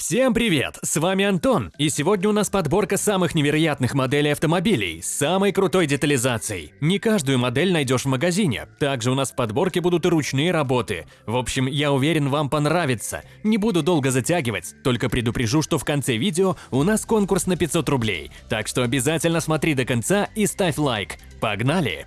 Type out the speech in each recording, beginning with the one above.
Всем привет! С вами Антон, и сегодня у нас подборка самых невероятных моделей автомобилей с самой крутой детализацией. Не каждую модель найдешь в магазине. Также у нас в подборке будут и ручные работы. В общем, я уверен, вам понравится. Не буду долго затягивать, только предупрежу, что в конце видео у нас конкурс на 500 рублей. Так что обязательно смотри до конца и ставь лайк. Погнали!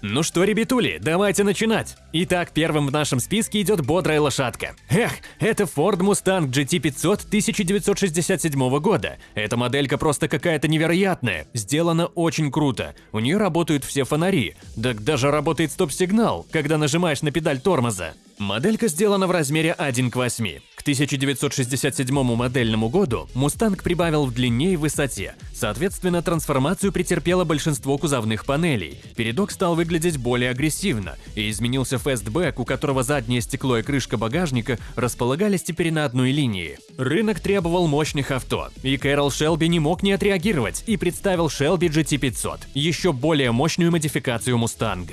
Ну что, ребятули, давайте начинать. Итак, первым в нашем списке идет бодрая лошадка. Эх, это Ford Mustang GT500 1967 года. Эта моделька просто какая-то невероятная, сделана очень круто. У нее работают все фонари, да даже работает стоп-сигнал, когда нажимаешь на педаль тормоза. Моделька сделана в размере 1 к 8. К 1967 модельному году Мустанг прибавил в длине и высоте. Соответственно, трансформацию претерпело большинство кузовных панелей. Передок стал выглядеть более агрессивно, и изменился фестбэк, у которого заднее стекло и крышка багажника располагались теперь на одной линии. Рынок требовал мощных авто, и Кэрол Шелби не мог не отреагировать и представил Shelby GT500, еще более мощную модификацию Мустанг.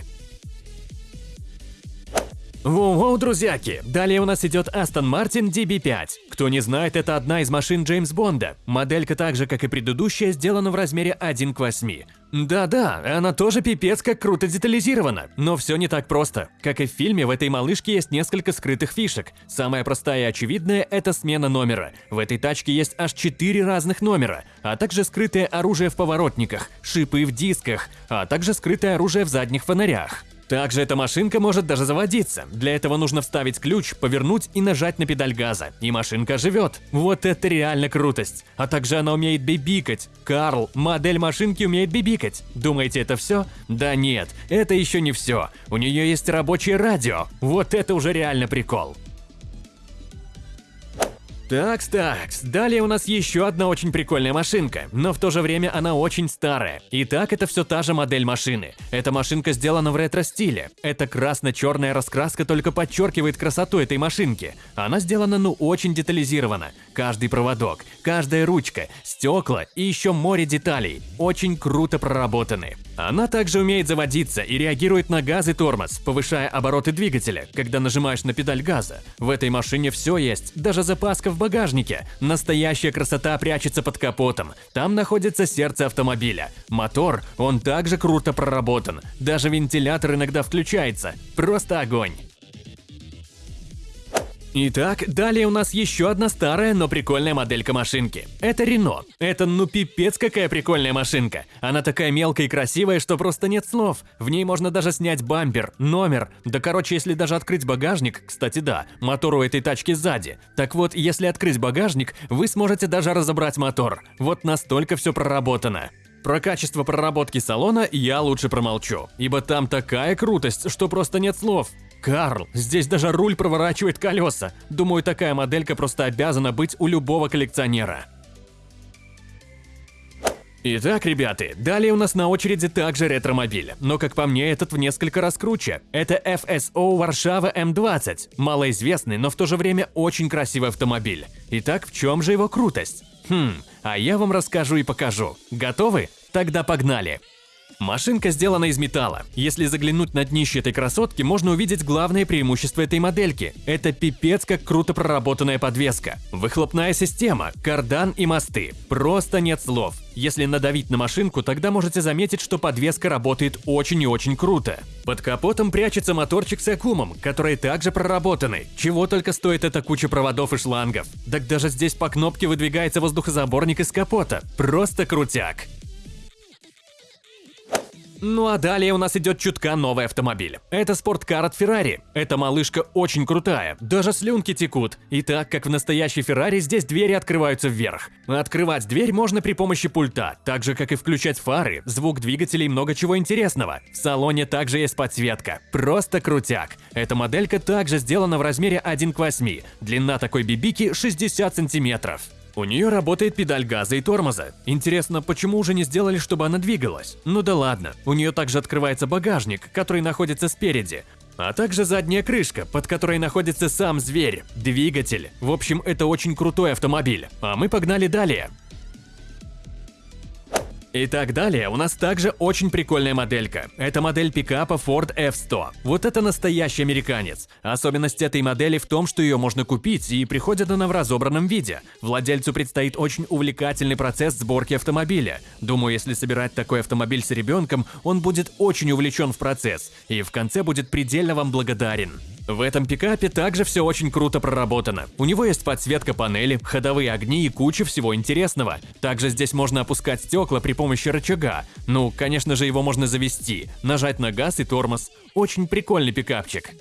Воу-воу, друзьяки! Далее у нас идет Aston Martin DB5. Кто не знает, это одна из машин Джеймс Бонда. Моделька так же, как и предыдущая, сделана в размере 1 к 8. Да-да, она тоже пипец как круто детализирована, но все не так просто. Как и в фильме, в этой малышке есть несколько скрытых фишек. Самая простая и очевидная – это смена номера. В этой тачке есть аж 4 разных номера, а также скрытое оружие в поворотниках, шипы в дисках, а также скрытое оружие в задних фонарях. Также эта машинка может даже заводиться. Для этого нужно вставить ключ, повернуть и нажать на педаль газа. И машинка живет. Вот это реально крутость. А также она умеет бибикать. Карл, модель машинки умеет бибикать. Думаете, это все? Да нет, это еще не все. У нее есть рабочее радио. Вот это уже реально прикол. Такс, такс. Далее у нас еще одна очень прикольная машинка, но в то же время она очень старая. Итак, это все та же модель машины. Эта машинка сделана в ретро-стиле. Эта красно-черная раскраска только подчеркивает красоту этой машинки. Она сделана ну очень детализированно. Каждый проводок, каждая ручка, стекла и еще море деталей. Очень круто проработаны. Она также умеет заводиться и реагирует на газ и тормоз, повышая обороты двигателя, когда нажимаешь на педаль газа. В этой машине все есть, даже запаска в багажнике. Настоящая красота прячется под капотом. Там находится сердце автомобиля. Мотор, он также круто проработан. Даже вентилятор иногда включается. Просто огонь. Итак, далее у нас еще одна старая, но прикольная моделька машинки. Это Рено. Это ну пипец какая прикольная машинка. Она такая мелкая и красивая, что просто нет слов. В ней можно даже снять бампер, номер. Да короче, если даже открыть багажник, кстати да, мотор у этой тачки сзади. Так вот, если открыть багажник, вы сможете даже разобрать мотор. Вот настолько все проработано. Про качество проработки салона я лучше промолчу, ибо там такая крутость, что просто нет слов. Карл, здесь даже руль проворачивает колеса. Думаю, такая моделька просто обязана быть у любого коллекционера. Итак, ребята, далее у нас на очереди также ретромобиль, но как по мне этот в несколько раз круче. Это FSO Варшава М20, малоизвестный, но в то же время очень красивый автомобиль. Итак, в чем же его крутость? Хм, а я вам расскажу и покажу. Готовы? Тогда погнали! Машинка сделана из металла. Если заглянуть на днище этой красотки, можно увидеть главное преимущество этой модельки. Это пипец как круто проработанная подвеска. Выхлопная система, кардан и мосты. Просто нет слов. Если надавить на машинку, тогда можете заметить, что подвеска работает очень и очень круто. Под капотом прячется моторчик с аккумом, который также проработаны. Чего только стоит эта куча проводов и шлангов. Так даже здесь по кнопке выдвигается воздухозаборник из капота. Просто крутяк. Ну а далее у нас идет чутка новый автомобиль. Это спорткар от Ferrari. Эта малышка очень крутая, даже слюнки текут. И так как в настоящей Ferrari здесь двери открываются вверх. Открывать дверь можно при помощи пульта, так же как и включать фары, звук двигателей и много чего интересного. В салоне также есть подсветка. Просто крутяк. Эта моделька также сделана в размере 1 к 8. Длина такой бибики 60 сантиметров. У нее работает педаль газа и тормоза. Интересно, почему уже не сделали, чтобы она двигалась? Ну да ладно, у нее также открывается багажник, который находится спереди, а также задняя крышка, под которой находится сам зверь, двигатель. В общем, это очень крутой автомобиль. А мы погнали далее. И так далее, у нас также очень прикольная моделька. Это модель пикапа Ford F100. Вот это настоящий американец. Особенность этой модели в том, что ее можно купить, и приходит она в разобранном виде. Владельцу предстоит очень увлекательный процесс сборки автомобиля. Думаю, если собирать такой автомобиль с ребенком, он будет очень увлечен в процесс, и в конце будет предельно вам благодарен. В этом пикапе также все очень круто проработано. У него есть подсветка панели, ходовые огни и куча всего интересного. Также здесь можно опускать стекла при помощи рычага. Ну, конечно же, его можно завести, нажать на газ и тормоз. Очень прикольный пикапчик.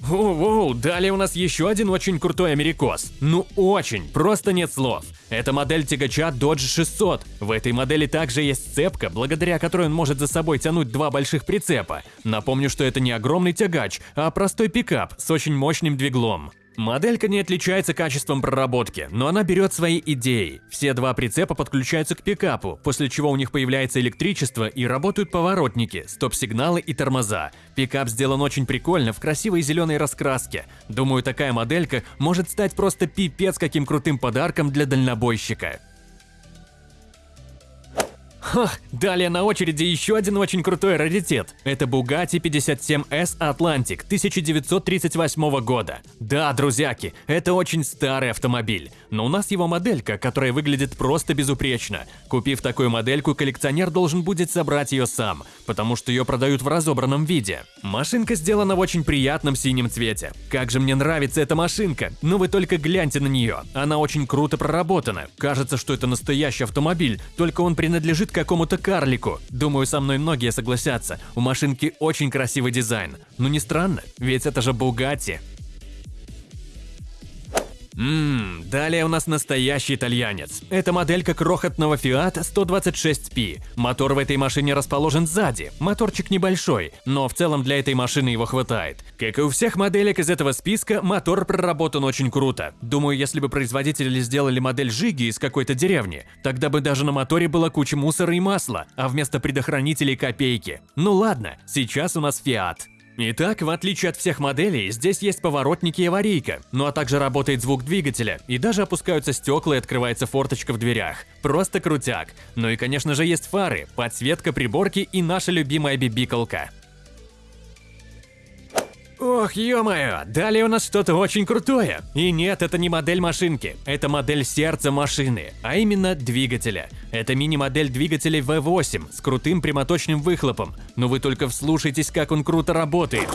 Воу-воу, далее у нас еще один очень крутой америкос. Ну очень, просто нет слов. Это модель тягача Dodge 600. В этой модели также есть цепка, благодаря которой он может за собой тянуть два больших прицепа. Напомню, что это не огромный тягач, а простой пикап с очень мощным двиглом. Моделька не отличается качеством проработки, но она берет свои идеи. Все два прицепа подключаются к пикапу, после чего у них появляется электричество и работают поворотники, стоп-сигналы и тормоза. Пикап сделан очень прикольно, в красивой зеленой раскраске. Думаю, такая моделька может стать просто пипец каким крутым подарком для дальнобойщика. Ха, далее на очереди еще один очень крутой раритет. Это Bugatti 57S Atlantic 1938 года. Да, друзьяки, это очень старый автомобиль, но у нас его моделька, которая выглядит просто безупречно. Купив такую модельку, коллекционер должен будет собрать ее сам, потому что ее продают в разобранном виде. Машинка сделана в очень приятном синем цвете. Как же мне нравится эта машинка, но вы только гляньте на нее. Она очень круто проработана. Кажется, что это настоящий автомобиль, только он принадлежит какому-то карлику. Думаю, со мной многие согласятся. У машинки очень красивый дизайн. Ну не странно, ведь это же Бугатти. Ммм, далее у нас настоящий итальянец. Это моделька крохотного Fiat 126P. Мотор в этой машине расположен сзади. Моторчик небольшой, но в целом для этой машины его хватает. Как и у всех моделек из этого списка, мотор проработан очень круто. Думаю, если бы производители сделали модель Жиги из какой-то деревни, тогда бы даже на моторе была куча мусора и масла, а вместо предохранителей копейки. Ну ладно, сейчас у нас Fiat. Итак, в отличие от всех моделей, здесь есть поворотники и аварийка, ну а также работает звук двигателя, и даже опускаются стекла и открывается форточка в дверях. Просто крутяк. Ну и конечно же есть фары, подсветка приборки и наша любимая бибиколка. Ох, ё-моё, далее у нас что-то очень крутое. И нет, это не модель машинки, это модель сердца машины, а именно двигателя. Это мини-модель двигателя V8 с крутым прямоточным выхлопом, но вы только вслушайтесь, как он круто работает.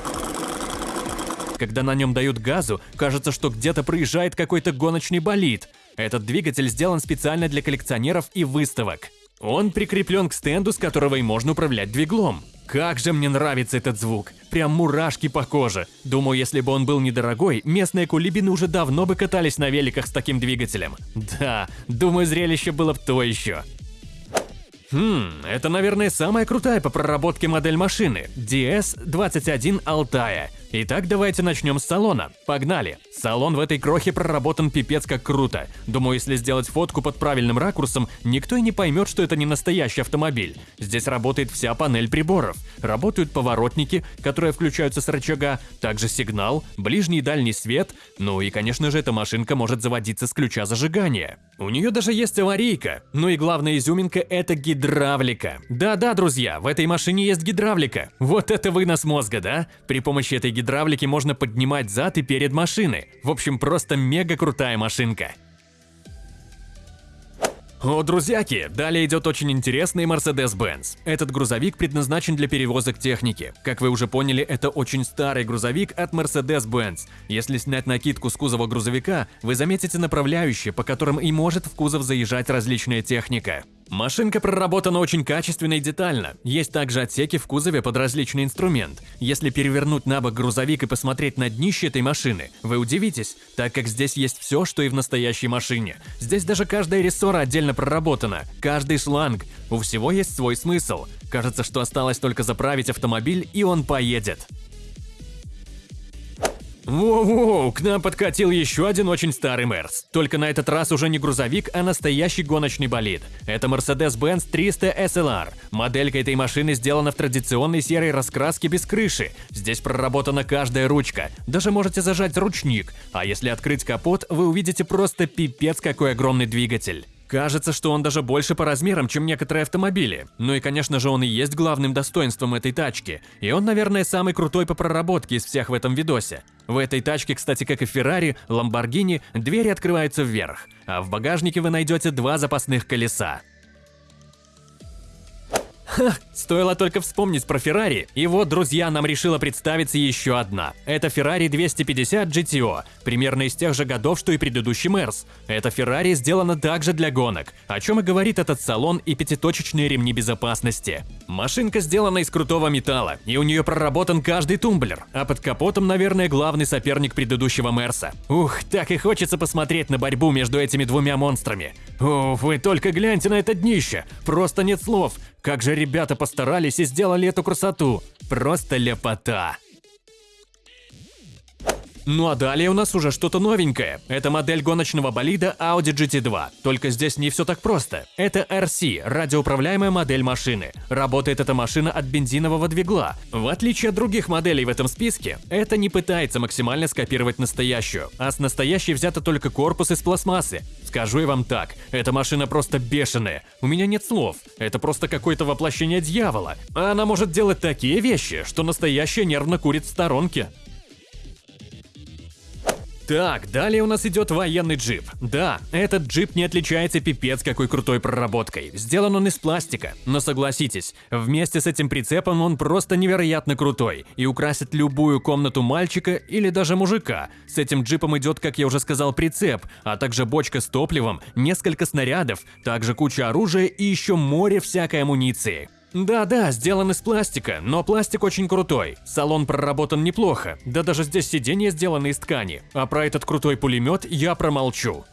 Когда на нем дают газу, кажется, что где-то проезжает какой-то гоночный болид. Этот двигатель сделан специально для коллекционеров и выставок. Он прикреплен к стенду, с которого и можно управлять двиглом. Как же мне нравится этот звук, прям мурашки по коже. Думаю, если бы он был недорогой, местные кулибины уже давно бы катались на великах с таким двигателем. Да, думаю, зрелище было бы то еще. Хм, это, наверное, самая крутая по проработке модель машины – DS-21 Алтая. Итак, давайте начнем с салона. Погнали! Салон в этой крохе проработан пипец как круто. Думаю, если сделать фотку под правильным ракурсом, никто и не поймет, что это не настоящий автомобиль. Здесь работает вся панель приборов. Работают поворотники, которые включаются с рычага, также сигнал, ближний и дальний свет, ну и, конечно же, эта машинка может заводиться с ключа зажигания. У нее даже есть аварийка. Ну и главная изюминка – это гидравлика. Да-да, друзья, в этой машине есть гидравлика. Вот это вынос мозга, да? При помощи этой гидравлики можно поднимать зад и перед машины. В общем, просто мега крутая машинка. О, друзьяки, далее идет очень интересный Mercedes-Benz. Этот грузовик предназначен для перевозок техники. Как вы уже поняли, это очень старый грузовик от Mercedes-Benz. Если снять накидку с кузова грузовика, вы заметите направляющие, по которым и может в кузов заезжать различная техника. Машинка проработана очень качественно и детально. Есть также отсеки в кузове под различный инструмент. Если перевернуть на бок грузовик и посмотреть на днище этой машины, вы удивитесь, так как здесь есть все, что и в настоящей машине. Здесь даже каждая рессора отдельно проработана, каждый шланг. У всего есть свой смысл. Кажется, что осталось только заправить автомобиль, и он поедет. Воу-воу, к нам подкатил еще один очень старый Мерс. Только на этот раз уже не грузовик, а настоящий гоночный болид. Это Mercedes-Benz 300 SLR. Моделька этой машины сделана в традиционной серой раскраске без крыши. Здесь проработана каждая ручка. Даже можете зажать ручник. А если открыть капот, вы увидите просто пипец какой огромный двигатель. Кажется, что он даже больше по размерам, чем некоторые автомобили. Ну и, конечно же, он и есть главным достоинством этой тачки. И он, наверное, самый крутой по проработке из всех в этом видосе. В этой тачке, кстати, как и Феррари, Lamborghini, двери открываются вверх, а в багажнике вы найдете два запасных колеса. Ха, стоило только вспомнить про Феррари, и вот, друзья, нам решила представиться еще одна. Это Ferrari 250 GTO, примерно из тех же годов, что и предыдущий Мерс. Эта Феррари сделана также для гонок, о чем и говорит этот салон и пятиточечные ремни безопасности. Машинка сделана из крутого металла, и у нее проработан каждый тумблер, а под капотом, наверное, главный соперник предыдущего Мерса. Ух, так и хочется посмотреть на борьбу между этими двумя монстрами. О, вы только гляньте на это днище, просто нет слов. Как же ребята постарались и сделали эту красоту. Просто лепота. Ну а далее у нас уже что-то новенькое. Это модель гоночного болида Audi GT2. Только здесь не все так просто. Это RC, радиоуправляемая модель машины. Работает эта машина от бензинового двигла. В отличие от других моделей в этом списке, это не пытается максимально скопировать настоящую, а с настоящей взято только корпус из пластмассы. Скажу я вам так, эта машина просто бешеная. У меня нет слов. Это просто какое-то воплощение дьявола. А она может делать такие вещи, что настоящая нервно курит в сторонке. Так, далее у нас идет военный джип. Да, этот джип не отличается пипец какой крутой проработкой. Сделан он из пластика, но согласитесь, вместе с этим прицепом он просто невероятно крутой и украсит любую комнату мальчика или даже мужика. С этим джипом идет, как я уже сказал, прицеп, а также бочка с топливом, несколько снарядов, также куча оружия и еще море всякой амуниции. Да-да, сделан из пластика, но пластик очень крутой. Салон проработан неплохо, да даже здесь сиденья сделаны из ткани. А про этот крутой пулемет я промолчу.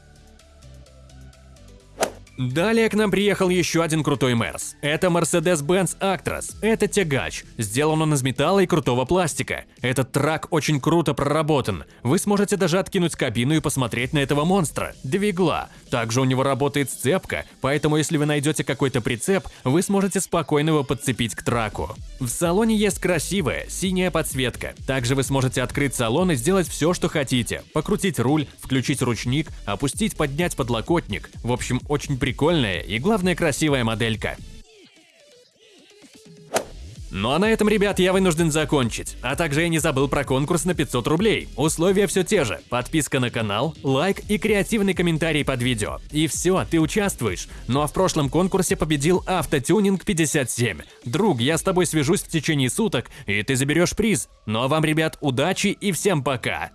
Далее к нам приехал еще один крутой Мерс. Это Mercedes-Benz Actros. Это тягач. Сделан он из металла и крутого пластика. Этот трак очень круто проработан. Вы сможете даже откинуть кабину и посмотреть на этого монстра. Двигла. Также у него работает сцепка, поэтому если вы найдете какой-то прицеп, вы сможете спокойно его подцепить к траку. В салоне есть красивая синяя подсветка. Также вы сможете открыть салон и сделать все, что хотите. Покрутить руль, включить ручник, опустить, поднять подлокотник. В общем, очень приятно прикольная и, главное, красивая моделька. Ну а на этом, ребят, я вынужден закончить. А также я не забыл про конкурс на 500 рублей. Условия все те же. Подписка на канал, лайк и креативный комментарий под видео. И все, ты участвуешь. Ну а в прошлом конкурсе победил Автотюнинг 57. Друг, я с тобой свяжусь в течение суток, и ты заберешь приз. Ну а вам, ребят, удачи и всем пока.